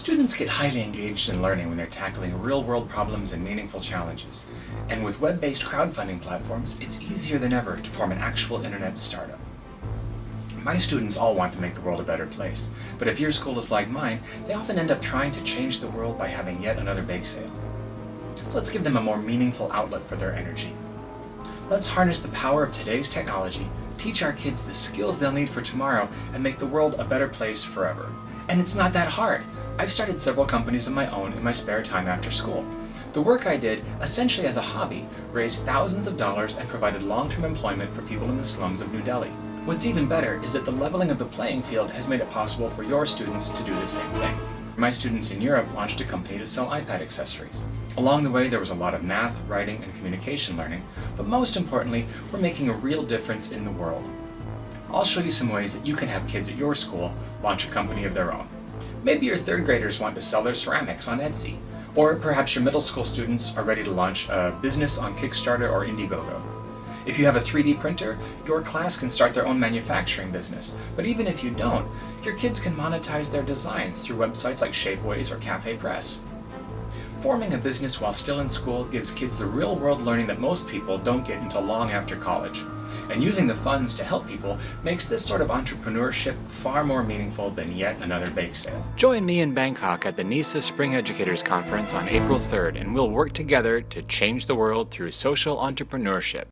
Students get highly engaged in learning when they're tackling real-world problems and meaningful challenges. And with web-based crowdfunding platforms, it's easier than ever to form an actual internet startup. My students all want to make the world a better place, but if your school is like mine, they often end up trying to change the world by having yet another bake sale. Let's give them a more meaningful outlet for their energy. Let's harness the power of today's technology, teach our kids the skills they'll need for tomorrow, and make the world a better place forever. And it's not that hard. I've started several companies of my own in my spare time after school. The work I did, essentially as a hobby, raised thousands of dollars and provided long-term employment for people in the slums of New Delhi. What's even better is that the leveling of the playing field has made it possible for your students to do the same thing. My students in Europe launched a company to sell iPad accessories. Along the way there was a lot of math, writing, and communication learning, but most importantly, we're making a real difference in the world. I'll show you some ways that you can have kids at your school launch a company of their own. Maybe your third graders want to sell their ceramics on Etsy. Or perhaps your middle school students are ready to launch a business on Kickstarter or Indiegogo. If you have a 3D printer, your class can start their own manufacturing business. But even if you don't, your kids can monetize their designs through websites like Shapeways or Cafe Press. Forming a business while still in school gives kids the real-world learning that most people don't get until long after college. And using the funds to help people makes this sort of entrepreneurship far more meaningful than yet another bake sale. Join me in Bangkok at the NESA Spring Educators Conference on April 3rd and we'll work together to change the world through social entrepreneurship.